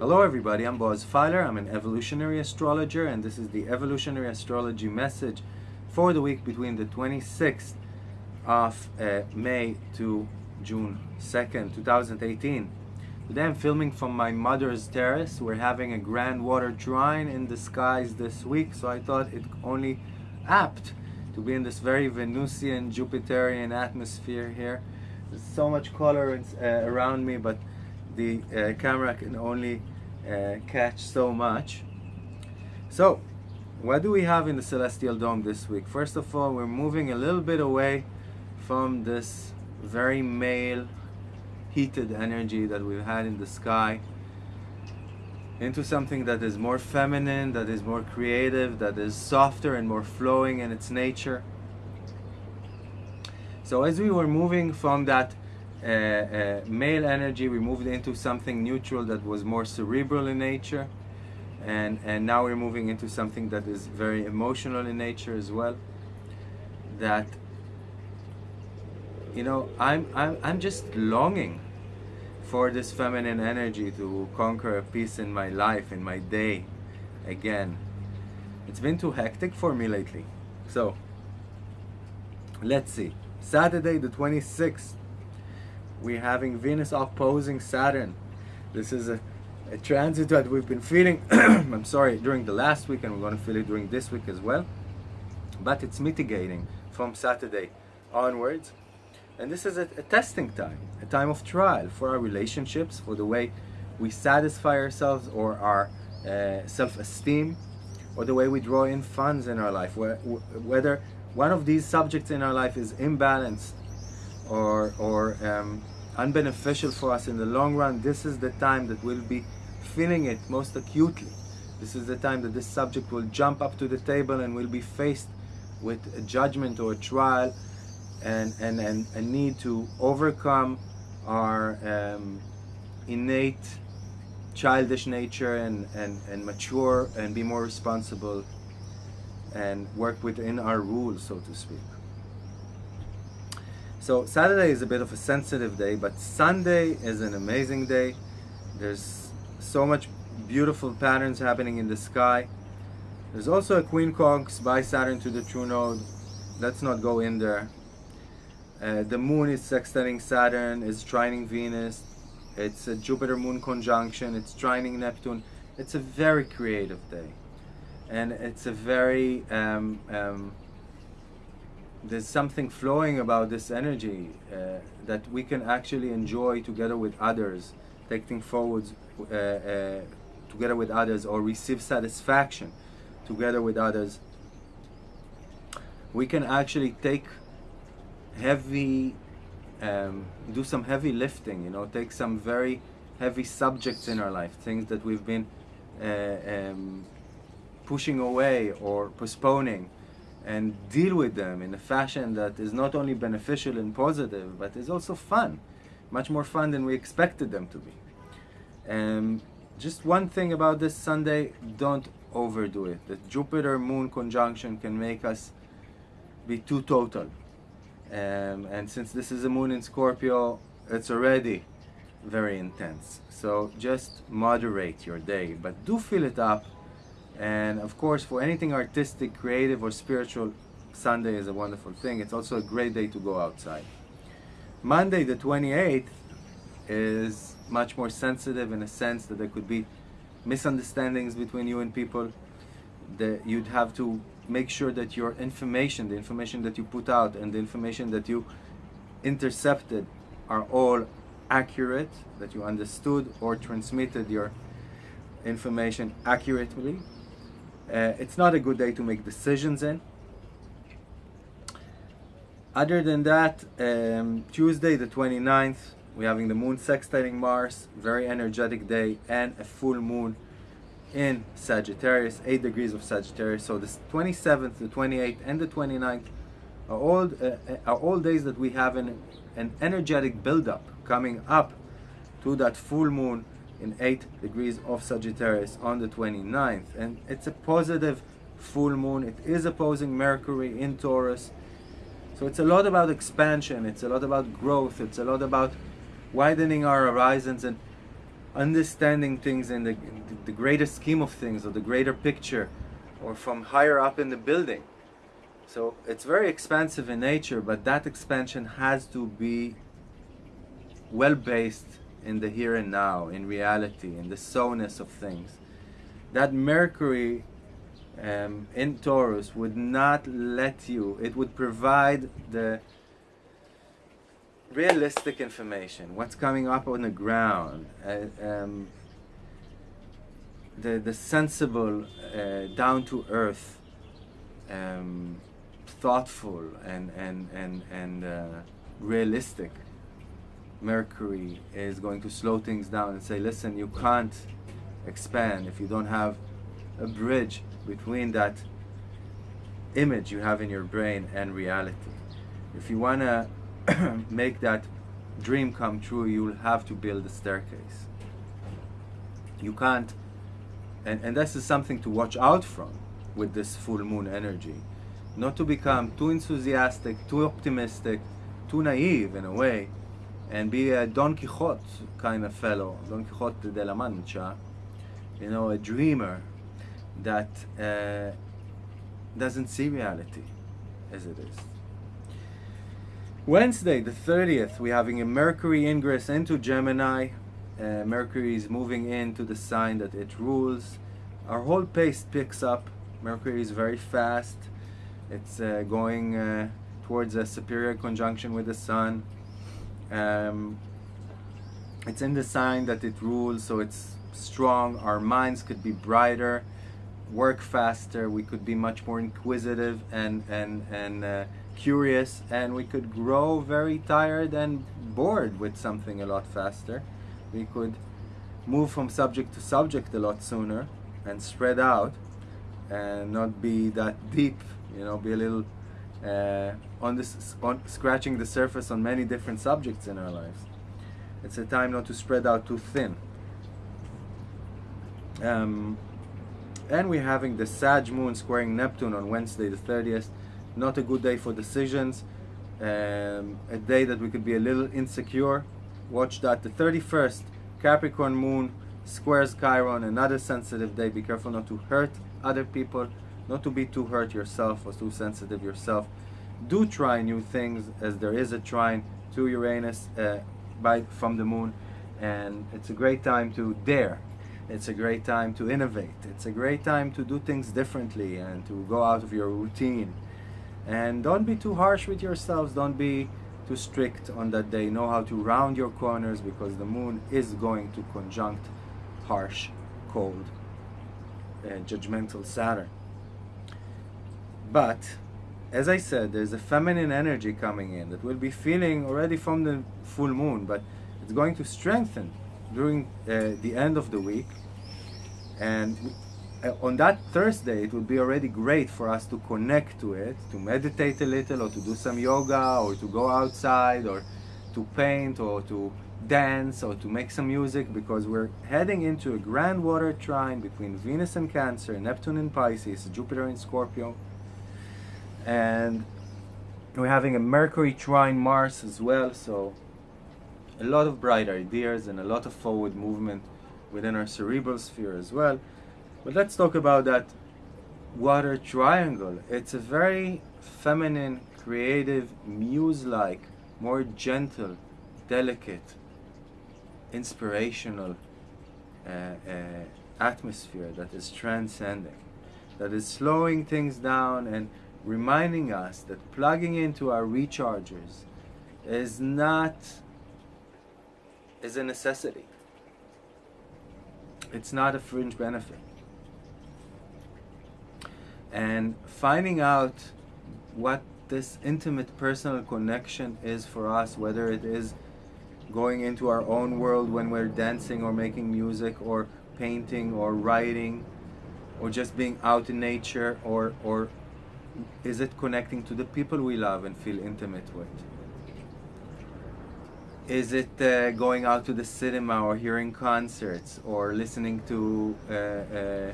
Hello everybody, I'm Boaz Fyler. I'm an evolutionary astrologer and this is the evolutionary astrology message for the week between the 26th of uh, May to June 2nd, 2018. Today I'm filming from my mother's terrace. We're having a grand water trine in the skies this week, so I thought it only apt to be in this very Venusian, Jupiterian atmosphere here. There's so much color uh, around me, but the uh, camera can only uh, catch so much. So, what do we have in the Celestial Dome this week? First of all, we're moving a little bit away from this very male, heated energy that we've had in the sky into something that is more feminine, that is more creative, that is softer and more flowing in its nature. So as we were moving from that uh, uh, male energy, we moved into something neutral that was more cerebral in nature. And, and now we're moving into something that is very emotional in nature as well. That, you know, I'm, I'm, I'm just longing for this feminine energy to conquer a piece in my life, in my day again. It's been too hectic for me lately. So, let's see. Saturday the 26th we're having Venus opposing Saturn. This is a, a transit that we've been feeling, I'm sorry, during the last week and we're going to feel it during this week as well. But it's mitigating from Saturday onwards. And this is a, a testing time, a time of trial for our relationships, for the way we satisfy ourselves or our uh, self-esteem, or the way we draw in funds in our life, whether one of these subjects in our life is imbalanced or, or um, unbeneficial for us in the long run, this is the time that we'll be feeling it most acutely. This is the time that this subject will jump up to the table and will be faced with a judgment or a trial and, and, and a need to overcome our um, innate childish nature and, and, and mature and be more responsible and work within our rules, so to speak. So Saturday is a bit of a sensitive day, but Sunday is an amazing day. There's so much beautiful patterns happening in the sky. There's also a quincunx by Saturn to the True Node. Let's not go in there. Uh, the moon is sextiling Saturn, is trining Venus. It's a Jupiter-Moon conjunction. It's trining Neptune. It's a very creative day. And it's a very um, um, there's something flowing about this energy uh, that we can actually enjoy together with others, taking forward uh, uh, together with others or receive satisfaction together with others. We can actually take heavy, um, do some heavy lifting, you know, take some very heavy subjects in our life, things that we've been uh, um, pushing away or postponing and deal with them in a fashion that is not only beneficial and positive, but is also fun. Much more fun than we expected them to be. Um, just one thing about this Sunday, don't overdo it. The Jupiter-Moon conjunction can make us be too total. Um, and since this is a moon in Scorpio, it's already very intense. So just moderate your day, but do fill it up and of course, for anything artistic, creative, or spiritual, Sunday is a wonderful thing. It's also a great day to go outside. Monday, the 28th, is much more sensitive in a sense that there could be misunderstandings between you and people. That you'd have to make sure that your information, the information that you put out, and the information that you intercepted are all accurate, that you understood or transmitted your information accurately uh, it's not a good day to make decisions in. Other than that, um, Tuesday the 29th, we're having the moon sextiling Mars, very energetic day, and a full moon in Sagittarius, 8 degrees of Sagittarius. So the 27th, the 28th, and the 29th are all, uh, are all days that we have an, an energetic buildup coming up to that full moon in 8 degrees of Sagittarius on the 29th. And it's a positive full moon. It is opposing Mercury in Taurus. So it's a lot about expansion, it's a lot about growth, it's a lot about widening our horizons and understanding things in the, the greater scheme of things or the greater picture or from higher up in the building. So it's very expansive in nature, but that expansion has to be well based in the here and now, in reality, in the so-ness of things. That Mercury um, in Taurus would not let you, it would provide the realistic information, what's coming up on the ground, uh, um, the, the sensible, uh, down to earth, um, thoughtful, and, and, and, and uh, realistic. Mercury is going to slow things down and say, listen, you can't expand if you don't have a bridge between that image you have in your brain and reality. If you want to make that dream come true, you'll have to build a staircase. You can't, and, and this is something to watch out from with this full moon energy. Not to become too enthusiastic, too optimistic, too naive in a way, and be a Don Quixote kind of fellow, Don Quixote de la Mancha, you know, a dreamer that uh, doesn't see reality as it is. Wednesday, the 30th, we're having a Mercury ingress into Gemini. Uh, Mercury is moving into the sign that it rules. Our whole pace picks up. Mercury is very fast. It's uh, going uh, towards a superior conjunction with the Sun. Um, it's in the sign that it rules, so it's strong. Our minds could be brighter work faster, we could be much more inquisitive and, and, and uh, curious, and we could grow very tired and bored with something a lot faster. We could move from subject to subject a lot sooner and spread out and not be that deep, you know, be a little uh, on this on scratching the surface on many different subjects in our lives. It's a time not to spread out too thin. Um, and we're having the Sag moon squaring Neptune on Wednesday the 30th. Not a good day for decisions. Um, a day that we could be a little insecure. Watch that. The 31st, Capricorn moon squares Chiron. Another sensitive day. Be careful not to hurt other people, not to be too hurt yourself or too sensitive yourself. Do try new things as there is a trine to Uranus uh, by from the moon, and it's a great time to dare it's a great time to innovate. It's a great time to do things differently and to go out of your routine. And don't be too harsh with yourselves. Don't be too strict on that day. Know how to round your corners because the moon is going to conjunct harsh, cold, and judgmental Saturn. But as I said, there's a feminine energy coming in that we'll be feeling already from the full moon, but it's going to strengthen during uh, the end of the week. And uh, on that Thursday it would be already great for us to connect to it to meditate a little or to do some yoga or to go outside or to paint or to dance or to make some music because we're heading into a grand water trine between Venus and Cancer, Neptune and Pisces, Jupiter in Scorpio. And we're having a Mercury trine Mars as well so a lot of bright ideas and a lot of forward movement within our cerebral sphere as well. But let's talk about that water triangle. It's a very feminine, creative, muse-like, more gentle, delicate, inspirational uh, uh, atmosphere that is transcending, that is slowing things down and reminding us that plugging into our rechargers is not is a necessity. It's not a fringe benefit. And finding out what this intimate personal connection is for us, whether it is going into our own world when we're dancing or making music or painting or writing or just being out in nature or, or is it connecting to the people we love and feel intimate with? Is it uh, going out to the cinema or hearing concerts or listening to uh, uh,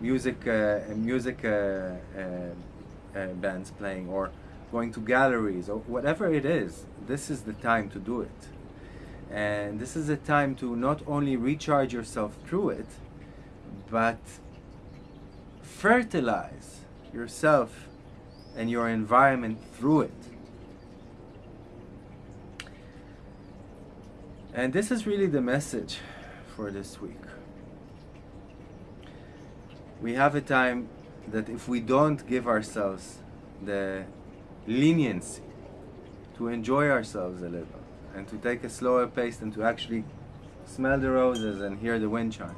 music uh, music uh, uh, bands playing or going to galleries or whatever it is? This is the time to do it. And this is a time to not only recharge yourself through it, but fertilize yourself and your environment through it. And this is really the message for this week. We have a time that if we don't give ourselves the leniency to enjoy ourselves a little and to take a slower pace and to actually smell the roses and hear the wind chimes,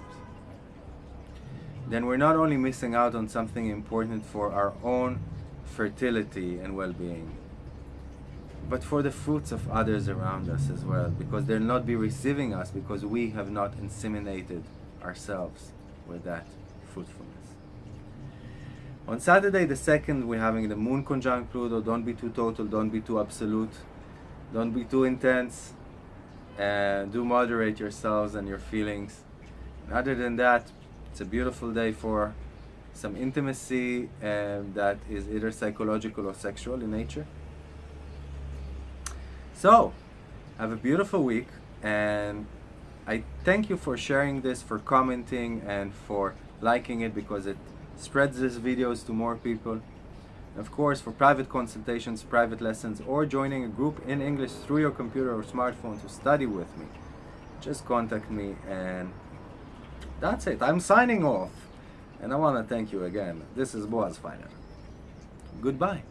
then we're not only missing out on something important for our own fertility and well-being, but for the fruits of others around us as well, because they'll not be receiving us because we have not inseminated ourselves with that fruitfulness. On Saturday the 2nd, we're having the moon conjunct Pluto. Don't be too total, don't be too absolute, don't be too intense. And do moderate yourselves and your feelings. And other than that, it's a beautiful day for some intimacy um, that is either psychological or sexual in nature. So, have a beautiful week and I thank you for sharing this, for commenting and for liking it because it spreads these videos to more people. Of course, for private consultations, private lessons, or joining a group in English through your computer or smartphone to study with me, just contact me and that's it. I'm signing off. And I want to thank you again. This is Boaz Fyler. Goodbye.